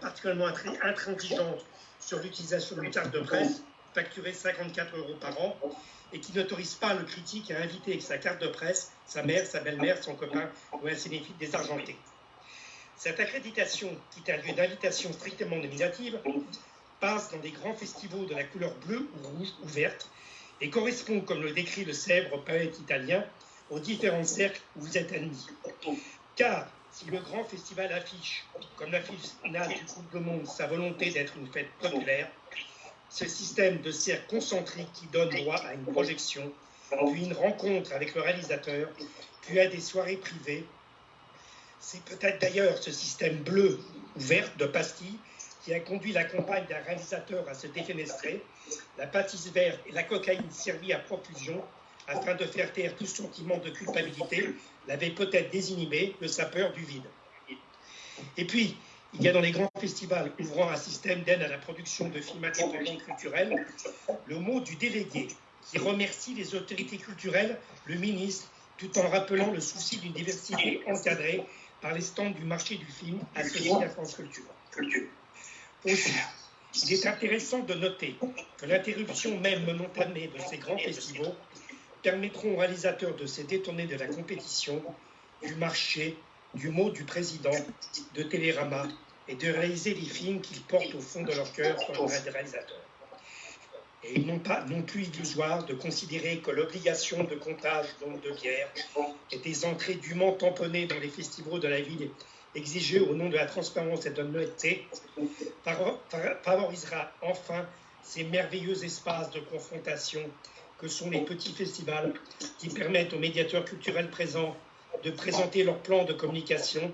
particulièrement intransigeante sur l'utilisation d'une carte de presse facturée 54 euros par an et qui n'autorise pas le critique à inviter avec sa carte de presse sa mère, sa belle-mère, son copain ou un cinéphile désargenté. Cette accréditation, qui est un lieu d'invitation strictement nominative, passe dans des grands festivals de la couleur bleue ou rouge ou verte et correspond, comme le décrit le célèbre poète italien, aux différents cercles où vous êtes admis. Car si le grand festival affiche, comme la finale du Coupe du Monde, sa volonté d'être une fête populaire, ce système de cercles concentriques qui donne droit à une projection, puis une rencontre avec le réalisateur, puis à des soirées privées, c'est peut-être d'ailleurs ce système bleu ou vert de pastilles qui a conduit la compagne d'un réalisateur à se défenestrer, la pâtisse verte et la cocaïne servie à profusion afin de faire taire tout sentiment de culpabilité, l'avait peut-être désinhibé le sapeur du vide. Et puis, il y a dans les grands festivals ouvrant un système d'aide à la production de films indépendants culturels le mot du délégué qui remercie les autorités culturelles, le ministre, tout en rappelant le souci d'une diversité encadrée par les stands du marché du film associé à France Culture. Aussi, il est intéressant de noter que l'interruption même momentanée de ces grands festivals permettront aux réalisateurs de se détourner de la compétition, du marché, du mot du président, de Télérama, et de réaliser les films qu'ils portent au fond de leur cœur comme réalisateurs. Et ils n'ont pas non plus illusoire de considérer que l'obligation de comptage donc de bière et des entrées dûment tamponnées dans les festivals de la ville exigées au nom de la transparence et de l'honnêteté favorisera enfin ces merveilleux espaces de confrontation que sont les petits festivals qui permettent aux médiateurs culturels présents de présenter leur plan de communication,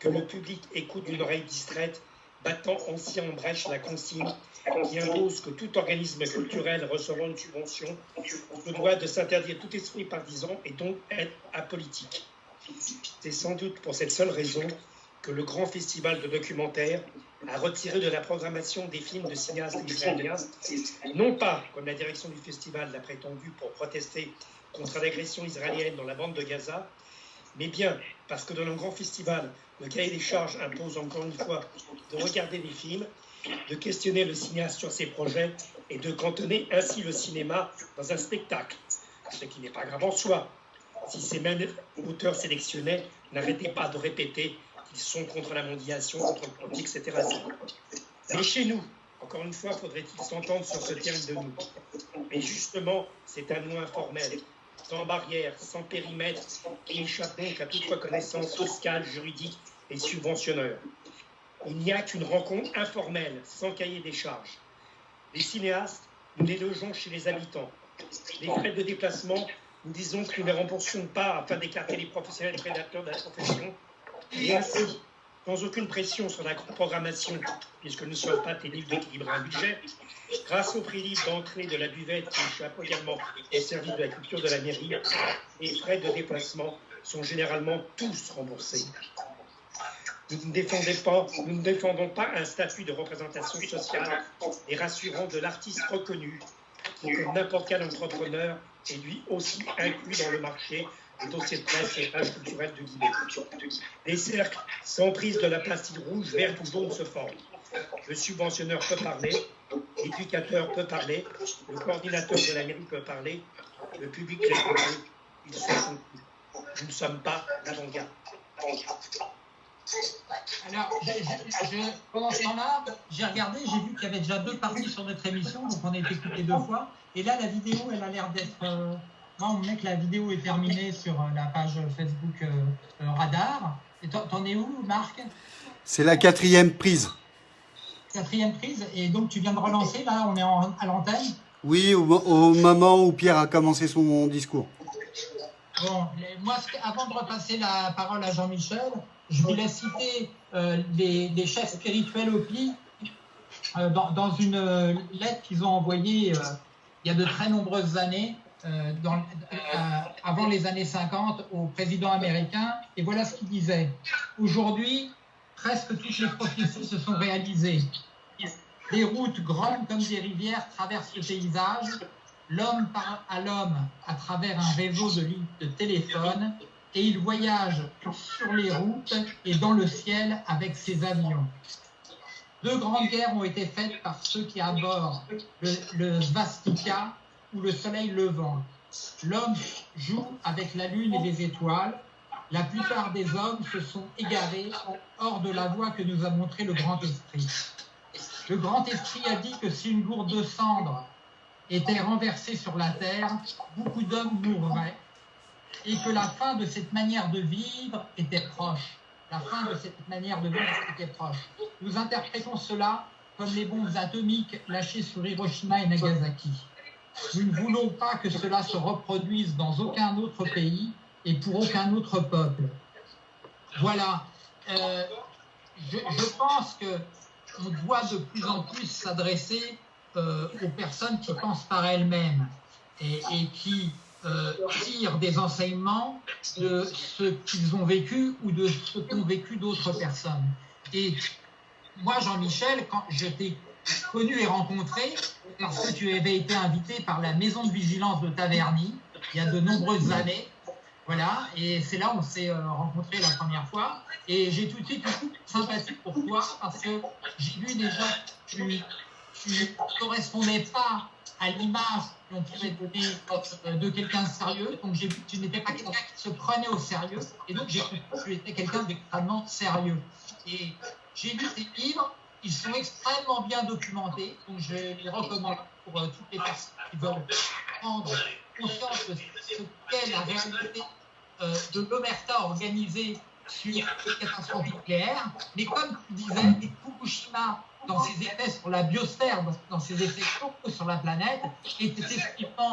que le public écoute d'une oreille distraite, battant ainsi en brèche la consigne qui impose que tout organisme culturel recevant une subvention se doit de s'interdire tout esprit partisan et donc être apolitique. C'est sans doute pour cette seule raison que le grand festival de documentaires a retiré de la programmation des films de cinéastes israéliens, non pas, comme la direction du festival l'a prétendu, pour protester contre l'agression israélienne dans la bande de Gaza, mais bien parce que dans un grand festival, le cahier des charges impose encore une fois de regarder des films, de questionner le cinéaste sur ses projets et de cantonner ainsi le cinéma dans un spectacle, ce qui n'est pas grave en soi, si ces mêmes auteurs sélectionnés n'arrêtaient pas de répéter qu'ils sont contre la mondialisation, contre le politique, etc. Mais chez nous, encore une fois, faudrait-il s'entendre sur ce terme de nous. Mais justement, c'est un nous informel, sans barrière, sans périmètre, qui échappe donc à toute reconnaissance fiscale, juridique et subventionneur. Il n'y a qu'une rencontre informelle, sans cahier des charges. Les cinéastes, nous les logeons chez les habitants. Les frais de déplacement, nous disons que nous ne les remboursons pas afin d'écarter les professionnels prédateurs de la profession. Ainsi, sans aucune pression sur la programmation, puisque nous ne sommes pas tenus d'équilibrer un budget, grâce au prix libre d'entrée de la buvette qui échappe également au service de la culture de la mairie, les frais de déplacement sont généralement tous remboursés. Nous ne, pas, nous ne défendons pas un statut de représentation sociale et rassurant de l'artiste reconnu, qui, comme n'importe quel entrepreneur, est lui aussi inclus dans le marché des dossiers de presse et pages culturelles de Guinée. Les cercles sans prise de la plastique rouge, verte ou jaune se forment. Le subventionneur peut parler, l'éducateur peut parler, le coordinateur de la mairie peut parler, le public les Ils sont Nous ne sommes pas l'avant-garde. Alors, pendant ce temps-là, j'ai regardé, j'ai vu qu'il y avait déjà deux parties sur notre émission, donc on a été écouté deux fois. Et là, la vidéo, elle a l'air d'être. Euh, moi, on me met que la vidéo est terminée sur euh, la page Facebook euh, Radar. Et t'en es où, Marc? C'est la quatrième prise. Quatrième prise. Et donc, tu viens de relancer, là, on est à l'antenne? Oui, au, au moment où Pierre a commencé son discours. Bon, moi, avant de repasser la parole à Jean-Michel, je voulais citer euh, des, chefs spirituels au PI euh, dans, une euh, lettre qu'ils ont envoyée il y a de très nombreuses années, avant les années 50, au président américain. Et voilà ce qu'il disait. Aujourd'hui, presque toutes les prophéties se sont réalisées. Les routes grandes comme des rivières traversent le paysage. L'homme parle à l'homme à travers un réseau de lignes de téléphone et il voyage sur les routes et dans le ciel avec ses avions. Deux grandes guerres ont été faites par ceux qui abordent le, le Svastika ou le soleil levant. L'homme joue avec la lune et les étoiles. La plupart des hommes se sont égarés hors de la voie que nous a montré le grand esprit. Le grand esprit a dit que si une gourde de cendre était renversée sur la terre, beaucoup d'hommes mourraient et que la fin de cette manière de vivre était proche. La fin de cette manière de vivre était proche. Nous interprétons cela comme les bombes atomiques lâchées sur Hiroshima et Nagasaki. Nous ne voulons pas que cela se reproduise dans aucun autre pays et pour aucun autre peuple. Voilà. Euh, je, pense qu'on doit de plus en plus s'adresser euh, aux personnes qui pensent par elles-mêmes et, et, qui euh, tirent des enseignements de ce qu'ils ont vécu ou de ce qu'ont vécu d'autres personnes. Et moi, Jean-Michel, quand je t'ai connu et rencontré, parce que tu avais été invité par la maison de vigilance de Taverny il y a de nombreuses années. Voilà, et c'est là où on s'est euh, rencontrés la première fois. Et j'ai tout de suite eu sympathie pour toi parce que j'ai vu déjà que tu ne correspondais pas à l'image qu'on pouvait donner de quelqu'un de sérieux. Donc j'ai vu que tu n'étais pas quelqu'un qui se prenait au sérieux. Et donc j'ai cru que tu étais quelqu'un d'extrêmement sérieux. Et j'ai lu tes livres, ils sont extrêmement bien documentés. Donc je les recommande pour euh, toutes les personnes qui veulent prendre conscience de ce qu'est la réalité euh, de l'omerta organisée sur les catastrophes nucléaires. Mais comme tu disais, Fukushima, dans ses effets sur la biosphère, dans, dans ses effets sur la planète, est effectivement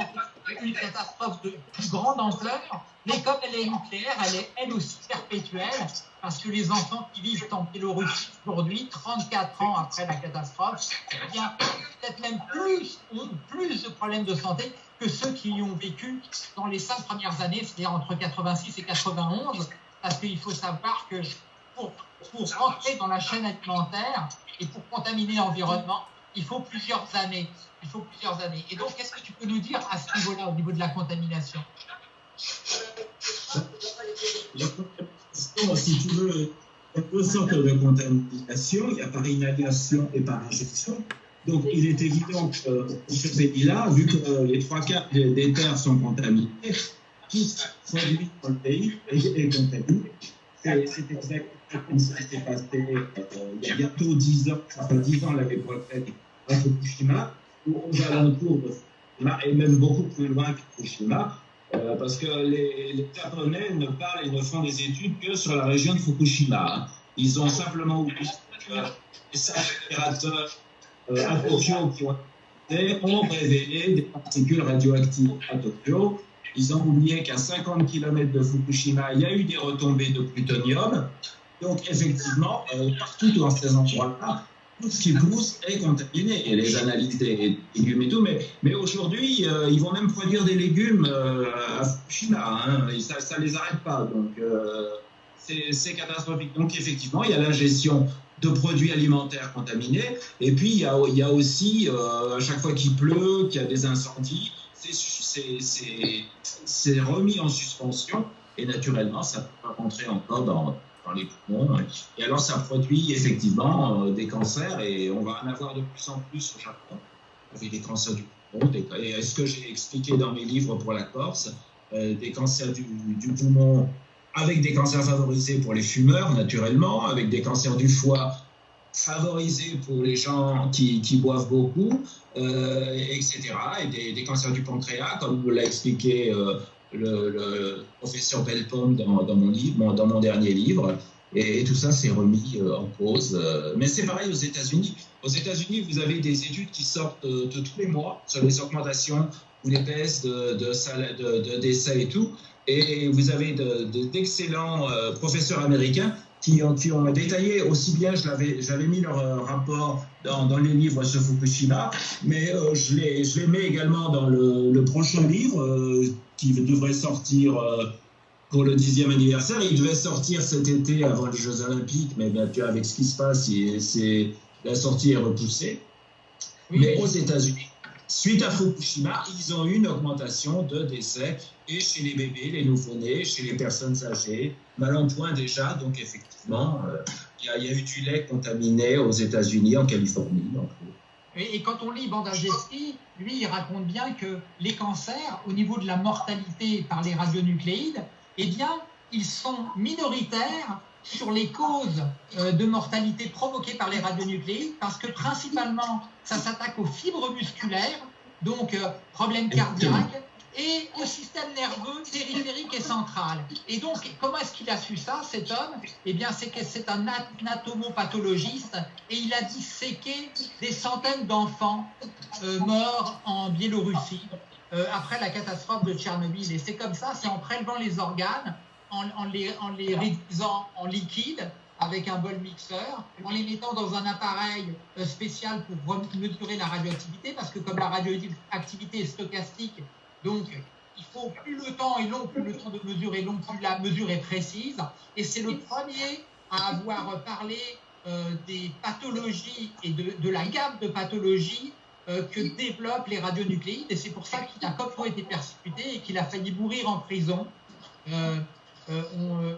une catastrophe de plus grande ampleur. Mais comme elle est nucléaire, elle est elle aussi perpétuelle, parce que les enfants qui vivent en Biélorussie aujourd'hui, 34 ans après la catastrophe, eh bien peut-être même plus, ont plus de problèmes de santé que ceux qui y ont vécu dans les cinq premières années, c'est-à-dire entre 86 et 91, parce qu'il faut savoir que pour, pour rentrer dans la chaîne alimentaire et pour contaminer l'environnement, il faut plusieurs années. Il faut plusieurs années. Et donc, qu'est-ce que tu peux nous dire à ce niveau-là, au niveau de la contamination? Si tu veux, il y a deux sortes de contamination. Il y a par inhalation et par injection. Donc, il est évident que euh, ce pays-là, vu que euh, les trois quarts des, terres sont contaminées, tout ce qui produit dans le pays est, est contaminé. C'est exactement comme ça s'est passé euh, il y a bientôt 10 ans, ça fait 10 ans l'année prochaine, à Fukushima, ou aux alentours de Fukushima, et même beaucoup plus loin que Fukushima, euh, parce que les, les, Japonais ne parlent et ne font des études que sur la région de Fukushima. Ils ont simplement oublié que les générateurs euh, à Tokyo ont révélé des particules radioactives à Tokyo. Ils ont oublié qu'à 50 km de Fukushima, il y a eu des retombées de plutonium. Donc, effectivement, euh, partout dans ces endroits-là, tout ce qui pousse est contaminé. Et les analyses des légumes et tout. Mais, mais aujourd'hui, euh, ils vont même produire des légumes euh, à Fukushima. Hein, ça ne les arrête pas. Donc, c'est catastrophique. Donc, effectivement, il y a l'ingestion de produits alimentaires contaminés. Et puis, il y a, aussi, à chaque fois qu'il pleut, qu'il y a des incendies, c'est remis en suspension. Et naturellement, ça peut pas rentrer encore dans, les poumons. Et alors, ça produit effectivement euh, des cancers et on va en avoir de plus en plus au Japon, avec des cancers du poumon. Et ce que j'ai expliqué dans mes livres pour la Corse, euh, des cancers du, poumon avec des cancers favorisés pour les fumeurs, naturellement, avec des cancers du foie favorisés pour les gens qui, boivent beaucoup, euh, etc. Et des, cancers du pancréas, comme l'a expliqué euh, le, professeur Belpom dans, dans, mon livre, dans mon dernier livre. Et, tout ça s'est remis euh, en cause. Mais c'est pareil aux États-Unis. Aux États-Unis, vous avez des études qui sortent de, tous les mois sur les augmentations ou les baisses de, de, de, décès et tout. Et vous avez d'excellents de, professeurs américains qui ont, détaillé aussi bien, j'avais mis leur euh, rapport dans, dans, les livres sur Fukushima, mais euh, je, les, mets également dans le, prochain livre euh, qui devrait sortir euh, pour le dixième anniversaire. Il devait sortir cet été avant les Jeux Olympiques, mais bien, avec ce qui se passe, c'est la sortie est repoussée. Oui. Mais aux États-Unis, suite à Fukushima, ils ont eu une augmentation de décès et chez les bébés, les nouveau-nés, chez les personnes âgées, mal en point déjà. Donc effectivement, euh, Il y, a, eu du lait contaminé aux États-Unis, en Californie. Et, quand on lit Bandageski, lui, il raconte bien que les cancers, au niveau de la mortalité par les radionucléides, eh bien, ils sont minoritaires sur les causes euh, de mortalité provoquées par les radionucléides, parce que principalement, ça s'attaque aux fibres musculaires, donc euh, problèmes cardiaques, et au système nerveux périphérique et central. Et donc, comment est-ce qu'il a su ça, cet homme Eh bien, c'est que c'est un anatomopathologiste et il a disséqué des centaines d'enfants euh, morts en Biélorussie après la catastrophe de Tchernobyl. Et c'est comme ça, c'est en prélevant les organes, en, les, en les réduisant en liquide avec un bol mixeur, en les mettant dans un appareil euh, spécial pour mesurer la radioactivité, parce que comme la radioactivité est stochastique, donc il faut plus le temps est long, plus le temps de mesurer long, plus la mesure est précise. Et c'est le premier à avoir parlé euh, des pathologies et de, la gamme de pathologies euh, que développent les radionucléides. Et c'est pour ça qu'il a comme été persécuté et qu'il a failli mourir en prison. Euh, euh,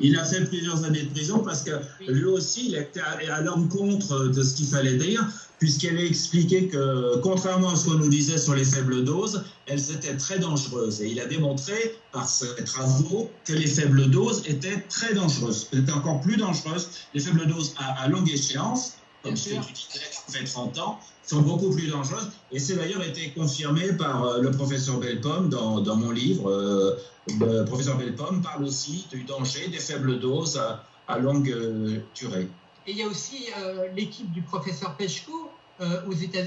il a fait plusieurs années de prison parce que lui aussi, il était à, l'encontre de ce qu'il fallait dire, puisqu'il avait expliqué que, contrairement à ce qu'on nous disait sur les faibles doses, elles étaient très dangereuses. Et il a démontré par ses travaux que les faibles doses étaient très dangereuses. Étaient encore plus dangereuses, les faibles doses à, longue échéance, comme ce que tu disais, fait 30 ans, sont beaucoup plus dangereuses. Et c'est d'ailleurs été confirmé par euh, le professeur Belpomme dans, dans mon livre, le professeur Belpomme parle aussi du danger des faibles doses à, longue euh, durée. Et il y a aussi euh, l'équipe du professeur Peshko euh, aux États,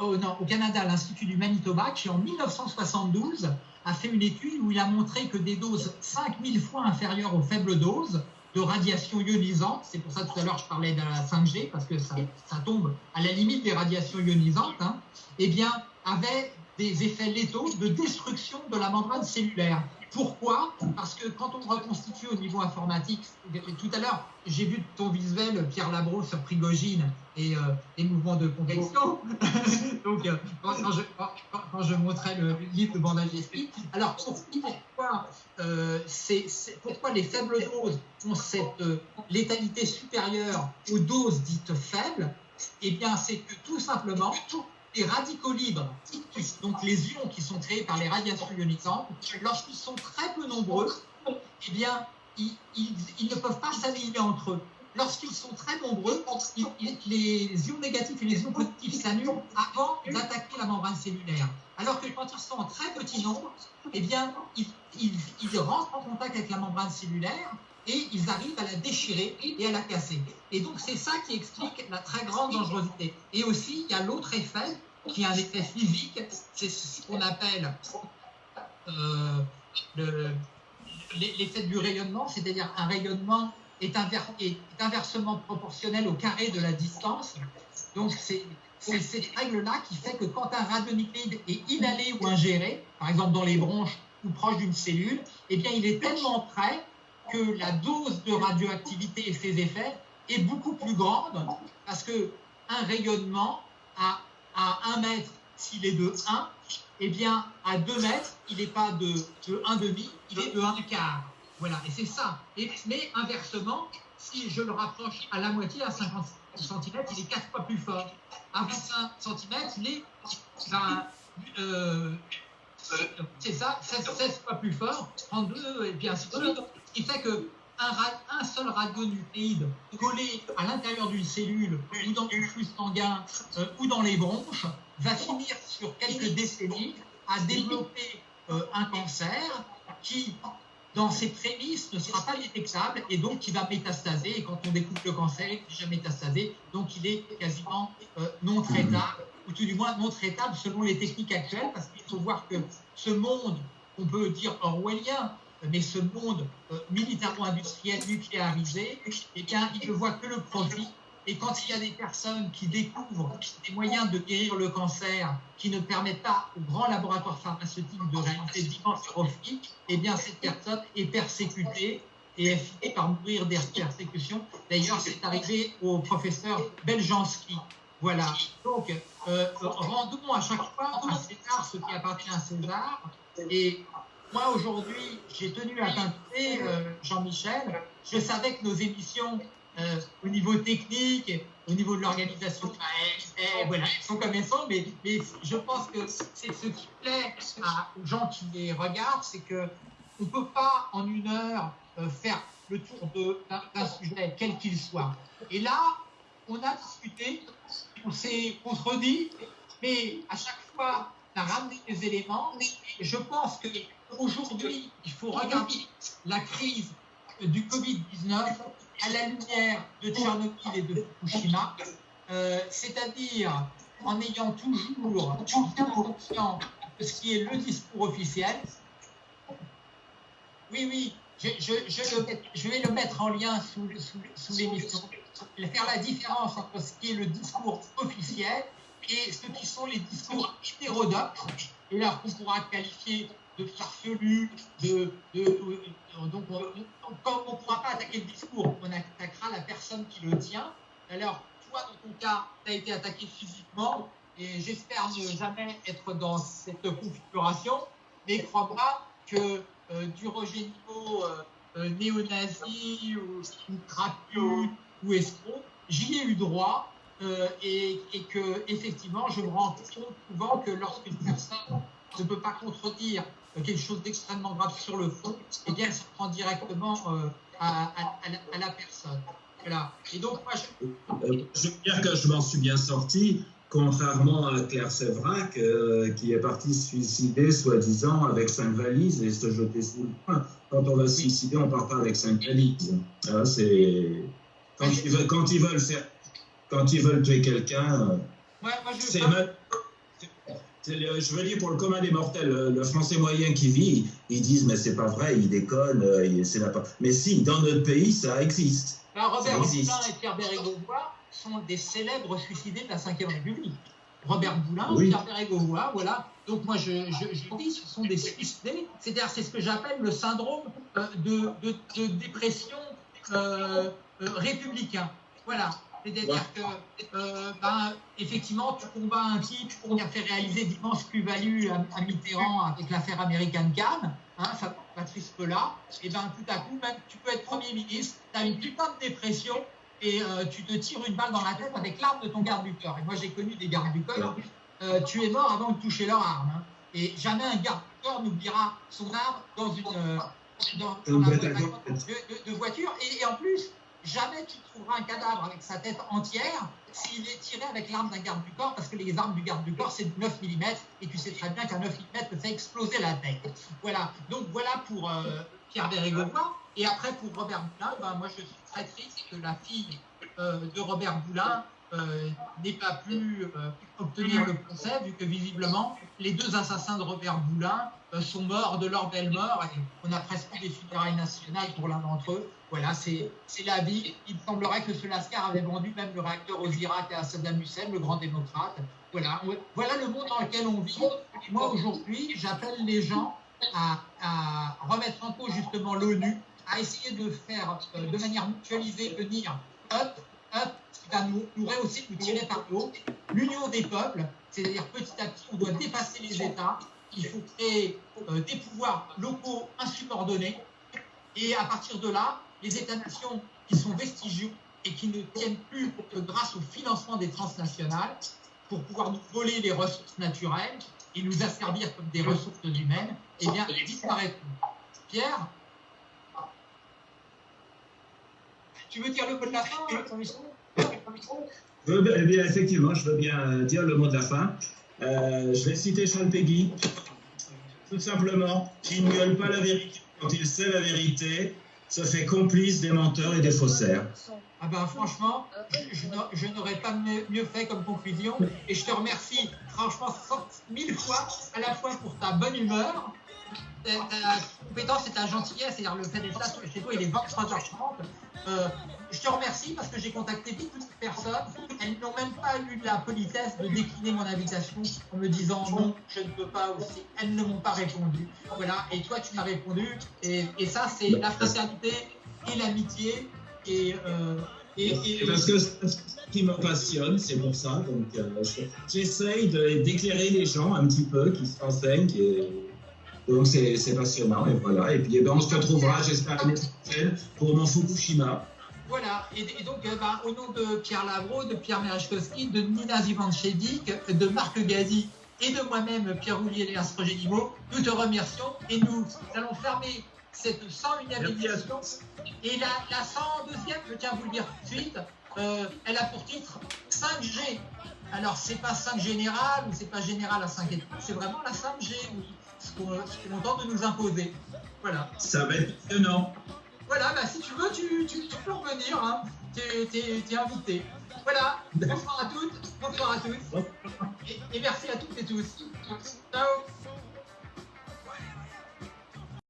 au, au, Canada, à l'Institut du Manitoba, qui en 1972 a fait une étude où il a montré que des doses 5000 fois inférieures aux faibles doses de radiation ionisante, c'est pour ça tout à l'heure je parlais de la 5G, parce que ça, tombe à la limite des radiations ionisantes, hein, eh bien, avaient des effets létaux de destruction de la membrane cellulaire. Pourquoi? Parce que quand on reconstitue au niveau informatique, tout à l'heure, j'ai vu ton visuel, Pierre Labro, sur Prigogine et les euh, mouvements de convection. Donc, euh, quand, je, montrais le livre de Bandageski, alors pourquoi, euh, pourquoi les faibles doses ont cette létalité supérieure aux doses dites faibles? Eh bien, c'est que tout simplement, les radicaux libres, donc les ions qui sont créés par les radiations ionisantes, lorsqu'ils sont très peu nombreux, eh bien, ils, ne peuvent pas s'aligner entre eux. Lorsqu'ils sont très nombreux, les ions négatifs et les ions positifs s'annulent avant d'attaquer la membrane cellulaire. Alors que quand ils sont en très petit nombre, eh bien, ils rentrent en contact avec la membrane cellulaire et ils arrivent à la déchirer et à la casser. Et donc c'est ça qui explique la très grande dangerosité. Et aussi, il y a l'autre effet, qui est un effet physique, c'est ce qu'on appelle euh, l'effet du rayonnement, c'est-à-dire un rayonnement est, est, inversement proportionnel au carré de la distance. Donc c'est cette règle-là qui fait que quand un radionucléide est inhalé ou ingéré, par exemple dans les bronches ou proche d'une cellule, eh bien il est tellement près que la dose de radioactivité et ses effets est beaucoup plus grande parce que un rayonnement à, à 1 mètre, s'il est de 1, eh bien, à 2 mètres, il n'est pas de, de 1,5, il est de 1 quart. Voilà, et c'est ça. Et, mais inversement, si je le rapproche à la moitié, à 50 cm, il est 4 fois plus fort. À 25 cm, il est ben, euh, c'est ça, 16, 16, fois plus fort, 32, et puis ainsi qui fait que un, seul radionucléide collé à l'intérieur d'une cellule ou dans le flux sanguin euh, ou dans les bronches va finir sur quelques décennies à développer euh, un cancer qui, dans ses prémices, ne sera pas détectable et donc qui va métastaser. Et quand on découvre le cancer, il est déjà métastasé, donc il est quasiment euh, non traitable, ou tout du moins non traitable selon les techniques actuelles, parce qu'il faut voir que ce monde, on peut dire orwellien, mais ce monde euh, militairement industriel nucléarisé, eh bien, il ne voit que le profit. Et quand il y a des personnes qui découvrent des moyens de guérir le cancer qui ne permettent pas aux grands laboratoires pharmaceutiques de réaliser d'immenses profits, eh bien, cette personne est persécutée et elle finit par mourir des persécutions. D'ailleurs, c'est arrivé au professeur Beljanski. Voilà. Donc, euh, rendons à chaque fois à César ce qui appartient à César. Moi, aujourd'hui, j'ai tenu à t'inviter, euh, Jean-Michel, je savais que nos émissions, euh, au niveau technique, au niveau de l'organisation, bah, elles, voilà, sont comme elles sont, mais, je pense que c'est ce qui plaît aux gens qui les regardent, c'est que on ne peut pas en une heure euh, faire le tour d'un sujet, quel qu'il soit. Et là, on a discuté, on s'est contredit, mais à chaque fois, on a ramené des éléments. Je pense qu'aujourd'hui, il faut regarder la crise du Covid-19 à la lumière de Tchernobyl et de Fukushima, euh, c'est-à-dire en ayant toujours bien conscience de ce qui est le discours officiel. Oui, oui, je, je, vais le mettre en lien sous, sous, sous l'émission. Faire la différence entre ce qui est le discours officiel et ce qui sont les discours hétérodoxes, et là qu'on pourra qualifier de farfelu, de, donc comme on ne pourra pas attaquer le discours, on attaquera la personne qui le tient. Alors, toi, dans ton cas, tu as été attaqué physiquement, et j'espère ne jamais être dans cette configuration, mais crois-moi que euh, du Roger Niveau euh, euh, néo-nazi ou, ou ou escroc, j'y ai eu droit et, et, que effectivement je me rends compte souvent que lorsqu'une personne ne peut pas contredire quelque chose d'extrêmement grave sur le fond, eh bien, ça prend directement à, à, la, personne. Voilà. Et donc, moi, je... je veux dire que je m'en suis bien sorti contrairement à Claire Sévrac, euh, qui est partie se suicider, soi-disant, avec cinq valises et se jeter sous le poing. Quand on va se suicider, on part pas avec cinq valises. Ah, c'est... Quand, ils veulent, quand, ils veulent faire... quand ils veulent tuer quelqu'un, ouais, c'est je veux dire, pour le commun des mortels, le, français moyen qui vit, ils disent, mais c'est pas vrai, il déconne, euh, c'est pas. Mais si, dans notre pays, ça existe. Alors, Robert Boulin et Pierre Bérégovois sont des célèbres suicidés de la Ve République. Robert Boulin, Pierre Bérégovois, voilà. Donc, moi, je, je, dis, ce sont des suicidés. C'est-à-dire, c'est ce que j'appelle le syndrome euh, de, de, dépression euh, républicain. Voilà. C'est-à-dire que, euh, ben, effectivement, tu combats un type qui a fait réaliser d'immenses plus-values à, Mitterrand avec l'affaire américaine Cannes, hein, Patrice Pelat, et ben tout à coup, ben, tu peux être Premier ministre, tu as une putain de dépression, et euh, tu te tires une balle dans la tête avec l'arme de ton garde du corps. Et moi, j'ai connu des gardes du corps, euh, tu es mort avant de toucher leur arme. Hein. Et jamais un garde du corps n'oubliera son arme dans une, dans, la, de, voiture. et en plus, jamais tu trouveras un cadavre avec sa tête entière s'il est tiré avec l'arme d'un garde du corps, parce que les armes du garde du corps, c'est 9 mm, et tu sais très bien qu'un 9 mm te fait exploser la tête. Voilà, donc voilà pour euh, Pierre Bérégovois. Et après, pour Robert Boulin, ben, moi je suis très triste que la fille euh, de Robert Boulin euh, n'ait pas pu obtenir le procès, vu que visiblement, les deux assassins de Robert Boulin sont morts de leur belle mort, et on a presque des funérailles nationales pour l'un d'entre eux. Voilà, c'est la vie. Il semblerait que ce Lascar avait vendu même le réacteur aux Irak à Saddam Hussein, le grand démocrate. Voilà, voilà le monde dans lequel on vit. Et moi, aujourd'hui, j'appelle les gens à, remettre en cause justement l'ONU, à essayer de faire euh, de manière mutualisée venir up, up, qui va nous, nous rehausser, nous tirer par le haut, l'union des peuples, c'est-à-dire petit à petit, on doit dépasser les États, il faut créer euh, des pouvoirs locaux insubordonnés, et à partir de là, les États-nations qui sont vestigieux et qui ne tiennent plus que grâce au financement des transnationales pour pouvoir nous voler les ressources naturelles et nous asservir comme des ressources humaines, eh bien, disparaîtront. Pierre Tu veux dire le mot de la fin, eh bien, effectivement, je veux bien dire le mot de la fin. Euh, je vais citer Sean Peggy. Tout simplement, il ne gueule pas la vérité quand il sait la vérité se fait complice des menteurs et des faussaires. Ah ben franchement, je, n'aurais pas mieux fait comme conclusion et je te remercie franchement mille fois à la fois pour ta bonne humeur, ta, compétence et ta gentillesse, c'est-à-dire le fait d'être là chez toi, il est 23h30. Euh, je te remercie parce que j'ai contacté beaucoup de personnes. Elles n'ont même pas eu la politesse de décliner mon invitation en me disant non, je ne peux pas aussi. Elles ne m'ont pas répondu. Voilà, et toi tu m'as répondu. Et, ça, c'est la fraternité et l'amitié. Et, euh, et, Parce que ce qui me passionne, c'est pour ça. Donc, euh, j'essaye d'éclairer les gens un petit peu, qui se renseignent. Et Donc c'est passionnant et voilà. Et puis eh ben, on se retrouvera, j'espère, l'année prochaine pour mon Fukushima. Voilà, et, donc euh, bah, au nom de Pierre Lavro, de Pierre Merechkowski, de Nina Zivanchedik, de Marc Gazi et de moi-même, Pierre Roulier et Génimo, nous te remercions et nous allons fermer cette 101e édition. Et la, la 102e, je tiens à vous le dire tout de suite, euh, elle a pour titre 5G. Alors, c'est pas 5 général ou c'est pas général à 5 étoiles, c'est vraiment la 5G, ce qu'on tente de nous imposer. Voilà. Ça va être étonnant. Voilà, bah, si tu veux, tu, tu, peux revenir. Hein. Tu es, invité. Voilà, bonsoir à toutes, bonsoir à tous. Et, et merci à toutes et tous. Ciao